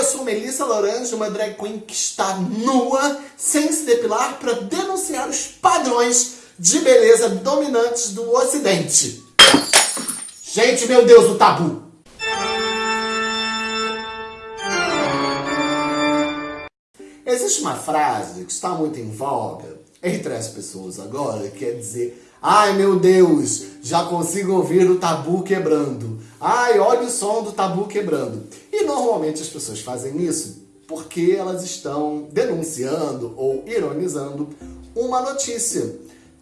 eu sou Melissa Lorange, uma drag queen que está nua, sem se depilar, para denunciar os padrões de beleza dominantes do ocidente. Gente, meu Deus, o tabu! Existe uma frase que está muito em voga entre as pessoas agora, que é dizer Ai meu Deus, já consigo ouvir o tabu quebrando. Ai, olha o som do tabu quebrando. E normalmente as pessoas fazem isso porque elas estão denunciando ou ironizando uma notícia,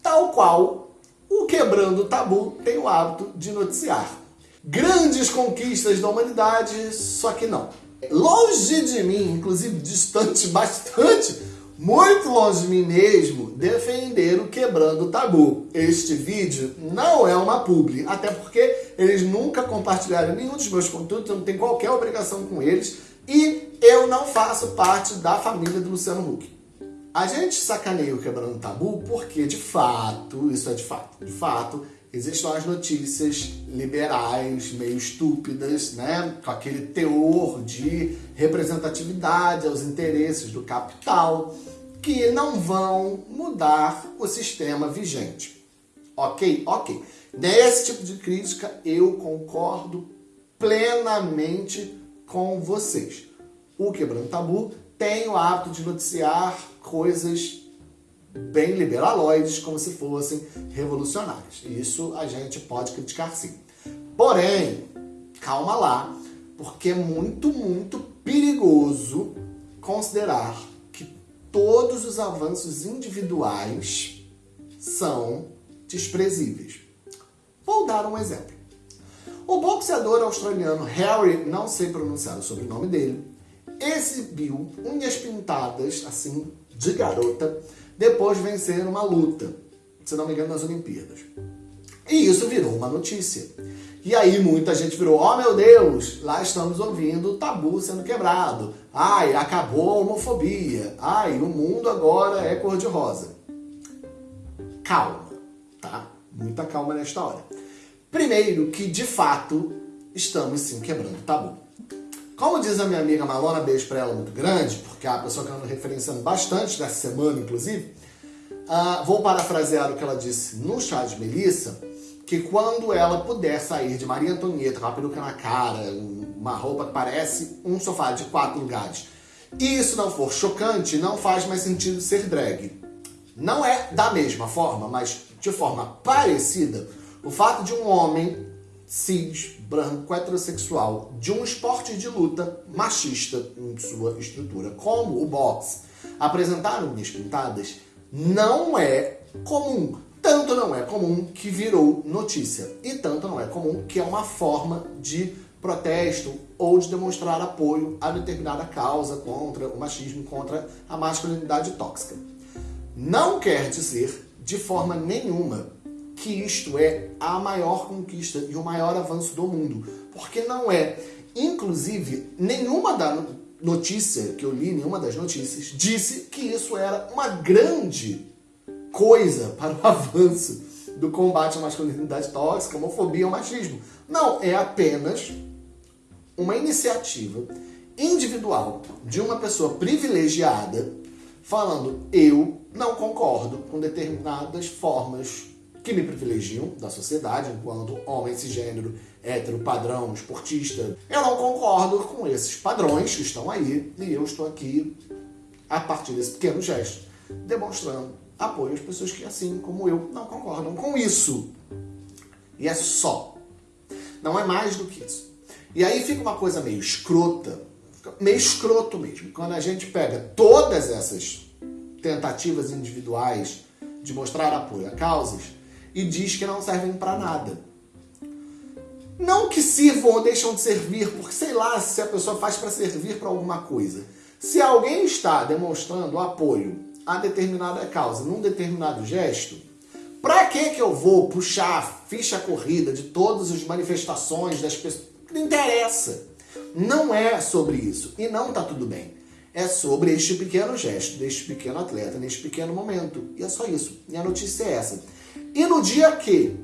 tal qual o Quebrando Tabu tem o hábito de noticiar. Grandes conquistas da humanidade, só que não. Longe de mim, inclusive distante bastante, muito longe de mim mesmo, defender o Quebrando o Tabu. Este vídeo não é uma publi, até porque eles nunca compartilharam nenhum dos meus conteúdos, eu não tenho qualquer obrigação com eles, e eu não faço parte da família do Luciano Huck. A gente sacaneia o Quebrando o Tabu porque, de fato, isso é de fato, de fato, existem as notícias liberais, meio estúpidas, né? com aquele teor de representatividade aos interesses do capital, que não vão mudar o sistema vigente. Ok? Ok. Nesse tipo de crítica eu concordo plenamente com vocês. O Quebrando Tabu tem o hábito de noticiar coisas bem liberaloides, como se fossem revolucionários. Isso a gente pode criticar sim. Porém, calma lá, porque é muito, muito perigoso considerar que todos os avanços individuais são desprezíveis. Vou dar um exemplo. O boxeador australiano Harry, não sei pronunciar o sobrenome dele, exibiu unhas pintadas, assim, de garota, depois de vencer uma luta, se não me engano, nas Olimpíadas. E isso virou uma notícia. E aí muita gente virou, oh meu Deus, lá estamos ouvindo o tabu sendo quebrado. Ai, acabou a homofobia. Ai, o mundo agora é cor-de-rosa. Calma, tá? Muita calma nesta hora. Primeiro que, de fato, estamos sim quebrando o tabu. Como diz a minha amiga Malona, beijo pra ela muito grande, porque é a pessoa que eu ando referenciando bastante dessa semana, inclusive, uh, vou parafrasear o que ela disse no chá de Melissa, que quando ela puder sair de Maria Antonieta com a peruca na cara, uma roupa que parece um sofá de quatro lugares, e isso não for chocante, não faz mais sentido ser drag. Não é da mesma forma, mas de forma parecida, o fato de um homem cis, branco, heterossexual, de um esporte de luta machista em sua estrutura, como o boxe, apresentar unhas pintadas, não é comum. Tanto não é comum que virou notícia. E tanto não é comum que é uma forma de protesto ou de demonstrar apoio a determinada causa contra o machismo, contra a masculinidade tóxica. Não quer dizer, de forma nenhuma, que isto é a maior conquista e o maior avanço do mundo. Porque não é. Inclusive, nenhuma da notícia que eu li, nenhuma das notícias, disse que isso era uma grande coisa para o avanço do combate à masculinidade tóxica, homofobia ou machismo. Não, é apenas uma iniciativa individual de uma pessoa privilegiada falando eu não concordo com determinadas formas que me privilegiam da sociedade enquanto homem cisgênero, hétero, padrão, esportista. Eu não concordo com esses padrões que estão aí e eu estou aqui, a partir desse pequeno gesto, demonstrando apoio às pessoas que, assim como eu, não concordam com isso. E é só. Não é mais do que isso. E aí fica uma coisa meio escrota, meio escroto mesmo, quando a gente pega todas essas tentativas individuais de mostrar apoio a causas e diz que não servem para nada. Não que sirvam ou deixam de servir, porque sei lá se a pessoa faz para servir para alguma coisa. Se alguém está demonstrando apoio a determinada causa num determinado gesto, para que que eu vou puxar a ficha corrida de todas as manifestações das pessoas? Não interessa. Não é sobre isso. E não está tudo bem. É sobre este pequeno gesto, deste pequeno atleta, neste pequeno momento. E é só isso. E a notícia é essa. E no dia que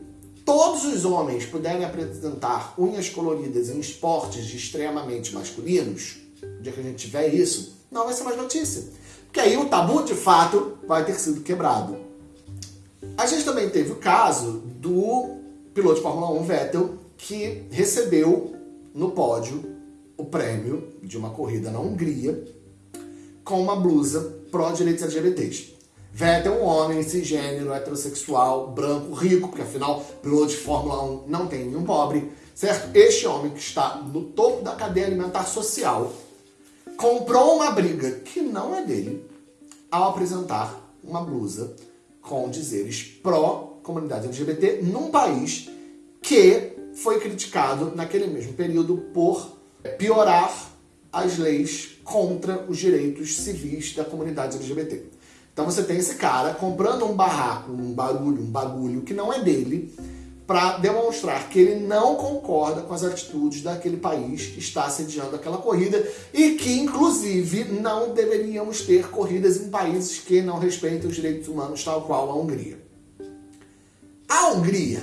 todos os homens puderem apresentar unhas coloridas em esportes extremamente masculinos, dia que a gente tiver isso, não vai ser mais notícia. Porque aí o tabu, de fato, vai ter sido quebrado. A gente também teve o caso do piloto de Fórmula 1 Vettel, que recebeu no pódio o prêmio de uma corrida na Hungria com uma blusa pró-direitos LGBTs. Vettel é um homem cisgênero, heterossexual, branco, rico, porque afinal, piloto de Fórmula 1 não tem nenhum pobre, certo? Este homem que está no topo da cadeia alimentar social comprou uma briga que não é dele ao apresentar uma blusa com dizeres pró-comunidade LGBT num país que foi criticado naquele mesmo período por piorar as leis contra os direitos civis da comunidade LGBT. Então você tem esse cara comprando um barraco, um barulho, um bagulho que não é dele, para demonstrar que ele não concorda com as atitudes daquele país que está sediando aquela corrida e que, inclusive, não deveríamos ter corridas em países que não respeitam os direitos humanos, tal qual a Hungria. A Hungria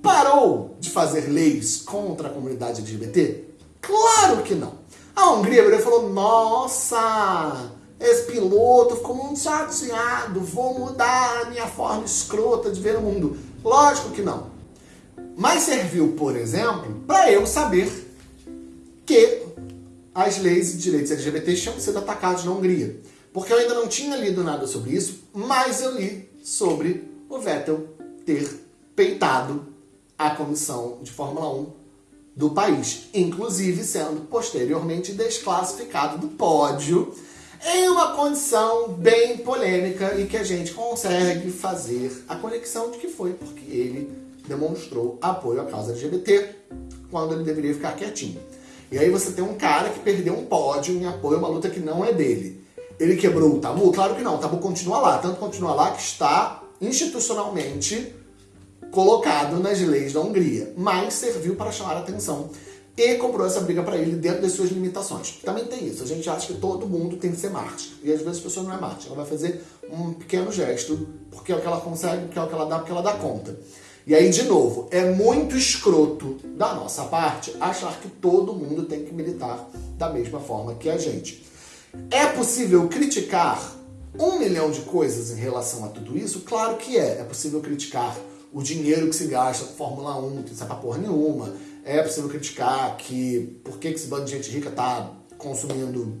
parou de fazer leis contra a comunidade LGBT? Claro que não. A Hungria virou falou: Nossa, esse piloto ficou muito chateado, vou mudar a minha forma escrota de ver o mundo. Lógico que não. Mas serviu, por exemplo, para eu saber que as leis e direitos LGBT tinham sido atacados na Hungria. Porque eu ainda não tinha lido nada sobre isso, mas eu li sobre o Vettel ter peitado a comissão de Fórmula 1 do país, inclusive sendo posteriormente desclassificado do pódio em uma condição bem polêmica e que a gente consegue fazer a conexão de que foi porque ele demonstrou apoio à causa LGBT quando ele deveria ficar quietinho. E aí você tem um cara que perdeu um pódio em apoio a uma luta que não é dele. Ele quebrou o tabu? Claro que não, o tabu continua lá, tanto continua lá que está institucionalmente colocado nas leis da Hungria, mas serviu para chamar a atenção e comprou essa briga para ele dentro das suas limitações. Também tem isso, a gente acha que todo mundo tem que ser Marte, e às vezes a pessoa não é Marte, ela vai fazer um pequeno gesto, porque é o que ela consegue, porque é o que ela dá, porque ela dá conta. E aí, de novo, é muito escroto da nossa parte achar que todo mundo tem que militar da mesma forma que a gente. É possível criticar um milhão de coisas em relação a tudo isso? Claro que é. É possível criticar o dinheiro que se gasta com Fórmula 1, que não pra porra nenhuma. É possível criticar que por que esse bando de gente rica tá consumindo,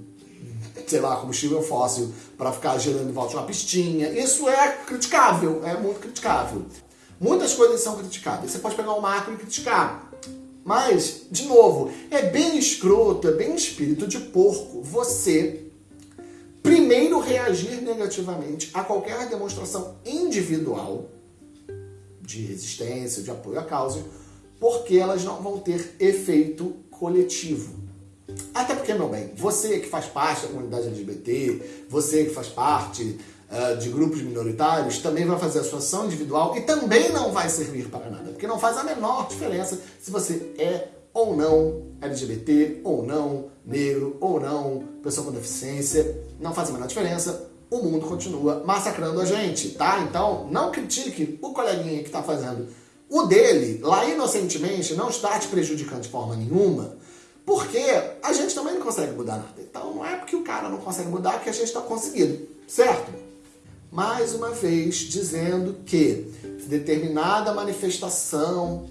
sei lá, combustível fóssil para ficar gerando em volta de uma pistinha. Isso é criticável, é muito criticável. Muitas coisas são criticáveis. Você pode pegar o macro e criticar. Mas, de novo, é bem escroto, é bem espírito de porco você primeiro reagir negativamente a qualquer demonstração individual de resistência, de apoio à causa, porque elas não vão ter efeito coletivo. Até porque, meu bem, você que faz parte da comunidade LGBT, você que faz parte uh, de grupos minoritários, também vai fazer a sua ação individual e também não vai servir para nada, porque não faz a menor diferença se você é ou não LGBT, ou não negro, ou não pessoa com deficiência, não faz a menor diferença o mundo continua massacrando a gente, tá? Então, não critique o coleguinha que está fazendo o dele, lá inocentemente, não está te prejudicando de forma nenhuma, porque a gente também não consegue mudar nada. Então, não é porque o cara não consegue mudar que a gente está conseguindo, certo? Mais uma vez, dizendo que determinada manifestação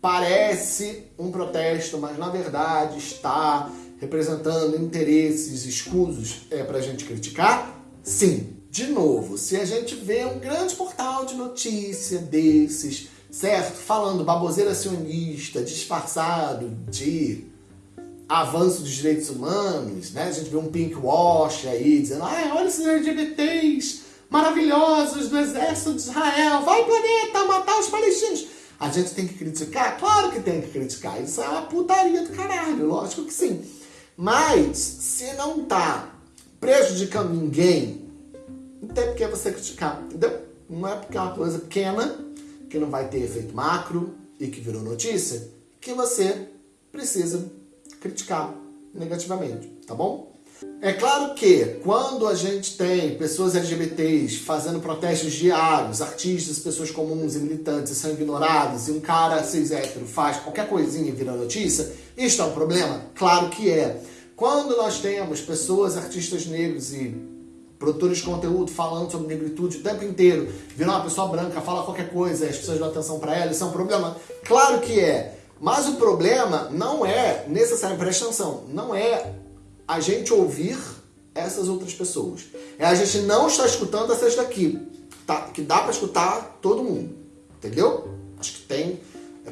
parece um protesto, mas na verdade está representando interesses escusos é, para a gente criticar, Sim, de novo, se a gente vê um grande portal de notícia desses, certo? Falando baboseira sionista, disfarçado de avanço dos direitos humanos, né? A gente vê um pink wash aí dizendo, ah, olha esses LGBTs maravilhosos do exército de Israel, vai planeta matar os palestinos. A gente tem que criticar? Claro que tem que criticar. Isso é uma putaria do caralho, lógico que sim. Mas se não tá prejudicando ninguém, não tem por que você criticar, entendeu? Não é porque é uma coisa pequena, que não vai ter efeito macro e que virou notícia, que você precisa criticar negativamente, tá bom? É claro que quando a gente tem pessoas LGBTs fazendo protestos diários, artistas, pessoas comuns e militantes são ignorados e um cara cis hétero faz qualquer coisinha e vira notícia, isto é um problema? Claro que é. Quando nós temos pessoas, artistas negros e produtores de conteúdo falando sobre negritude o tempo inteiro, virar uma pessoa branca, fala qualquer coisa, as pessoas dão atenção para ela, isso é um problema? Claro que é. Mas o problema não é necessário, presta atenção, não é a gente ouvir essas outras pessoas. É a gente não estar escutando essas daqui, tá? que dá para escutar todo mundo, entendeu? Acho que tem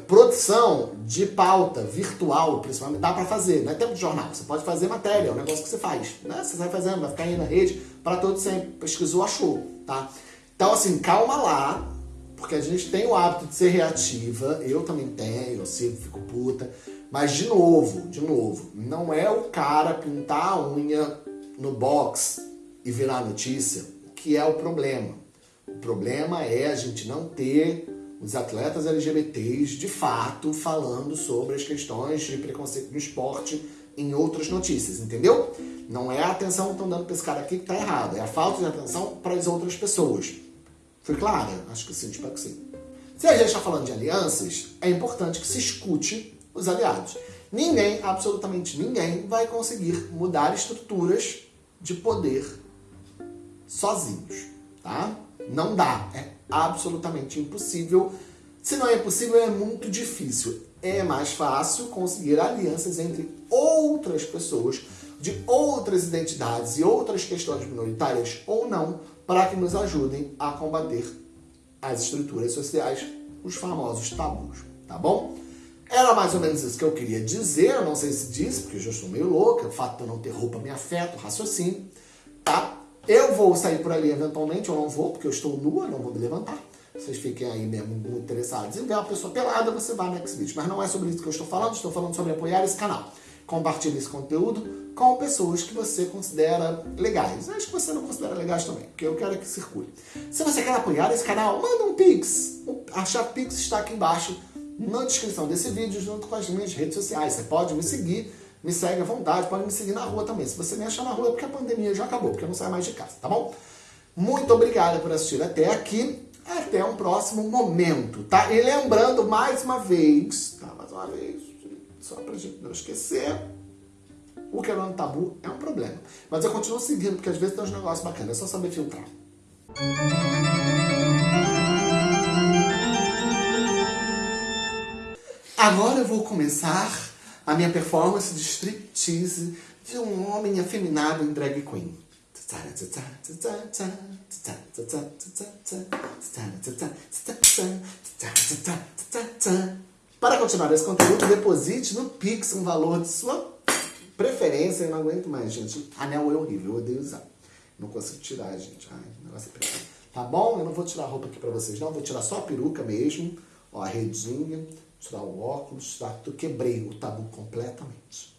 produção de pauta virtual, principalmente, dá para fazer, não é tempo de jornal, você pode fazer matéria, é um negócio que você faz, né? Você vai fazendo, vai ficar aí na rede, para todo sempre, pesquisou, achou, tá? Então, assim, calma lá, porque a gente tem o hábito de ser reativa, eu também tenho, eu sempre fico puta, mas de novo, de novo, não é o cara pintar a unha no box e virar notícia que é o problema. O problema é a gente não ter os atletas LGBTs de fato falando sobre as questões de preconceito no esporte em outras notícias, entendeu? Não é a atenção que estão dando para esse cara aqui que está errado, é a falta de atenção para as outras pessoas. Foi clara? Acho que sim, espero que sim. Se a gente está falando de alianças, é importante que se escute os aliados. Ninguém, absolutamente ninguém, vai conseguir mudar estruturas de poder sozinhos, tá? Não dá, é absolutamente impossível. Se não é possível, é muito difícil. É mais fácil conseguir alianças entre outras pessoas de outras identidades e outras questões minoritárias ou não, para que nos ajudem a combater as estruturas sociais, os famosos tabus, tá bom? Era mais ou menos isso que eu queria dizer, eu não sei se disse, porque eu já estou meio louca, o fato de eu não ter roupa me afeta o raciocínio, tá? Eu vou sair por ali eventualmente, ou não vou, porque eu estou nua, não vou me levantar. Vocês fiquem aí mesmo interessados em ver uma pessoa pelada, você vai no next vídeo. Mas não é sobre isso que eu estou falando, estou falando sobre apoiar esse canal. Compartilhe esse conteúdo com pessoas que você considera legais. Acho que você não considera legais também, porque eu quero que circule. Se você quer apoiar esse canal, manda um Pix. A chave Pix está aqui embaixo na descrição desse vídeo, junto com as minhas redes sociais. Você pode me seguir me segue à vontade, pode me seguir na rua também. Se você me achar na rua é porque a pandemia já acabou, porque eu não saio mais de casa, tá bom? Muito obrigado por assistir até aqui. Até um próximo momento, tá? E lembrando mais uma vez, tá? Mais uma vez, só pra gente não esquecer, o quebrando tabu é um problema. Mas eu continuo seguindo, porque às vezes tem uns negócios bacanas, é só saber filtrar. Agora eu vou começar a minha performance de striptease de um homem afeminado em drag queen. Para continuar esse conteúdo, deposite no Pix um valor de sua preferência. Eu não aguento mais, gente. Anel é horrível, eu odeio usar. Não consigo tirar, gente. Ai, negócio é perfeito. Tá bom? Eu não vou tirar a roupa aqui pra vocês, não. Vou tirar só a peruca mesmo. Ó, a redinha tirar o óculos, tá? Quebrei o tabu completamente.